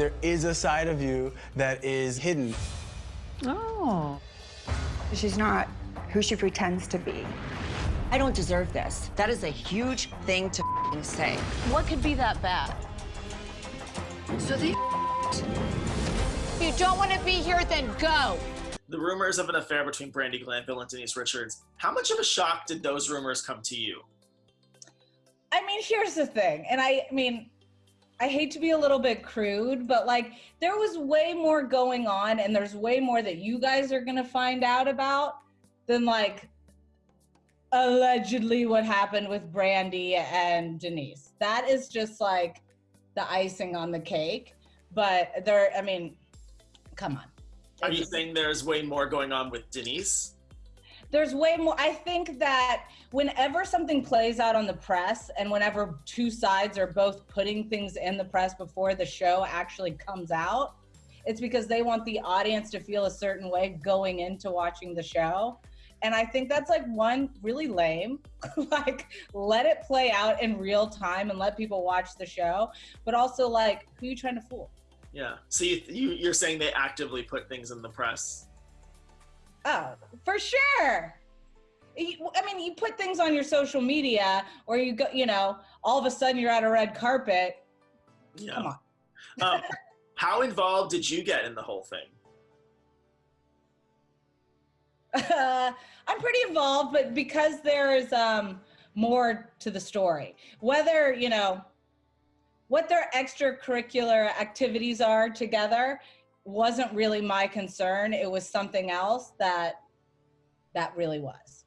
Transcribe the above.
There is a side of you that is hidden. Oh. She's not who she pretends to be. I don't deserve this. That is a huge thing to say. What could be that bad? So they If you don't want to be here, then go. The rumors of an affair between Brandi Glanville and Denise Richards, how much of a shock did those rumors come to you? I mean, here's the thing, and I, I mean, I hate to be a little bit crude, but like there was way more going on, and there's way more that you guys are gonna find out about than like allegedly what happened with Brandi and Denise. That is just like the icing on the cake. But there, I mean, come on. Are you saying there's way more going on with Denise? There's way more i think that whenever something plays out on the press and whenever two sides are both putting things in the press before the show actually comes out it's because they want the audience to feel a certain way going into watching the show and i think that's like one really lame like let it play out in real time and let people watch the show but also like who you trying to fool Yeah. So you, you you're saying they actively put things in the press? Oh, for sure. I mean, you put things on your social media, or you go, you know, all of a sudden you're at a red carpet. Yeah. Come on. um, how involved did you get in the whole thing? Uh, I'm pretty involved, but because there's um, more to the story, whether you know what their extracurricular activities are together wasn't really my concern. It was something else that that really was.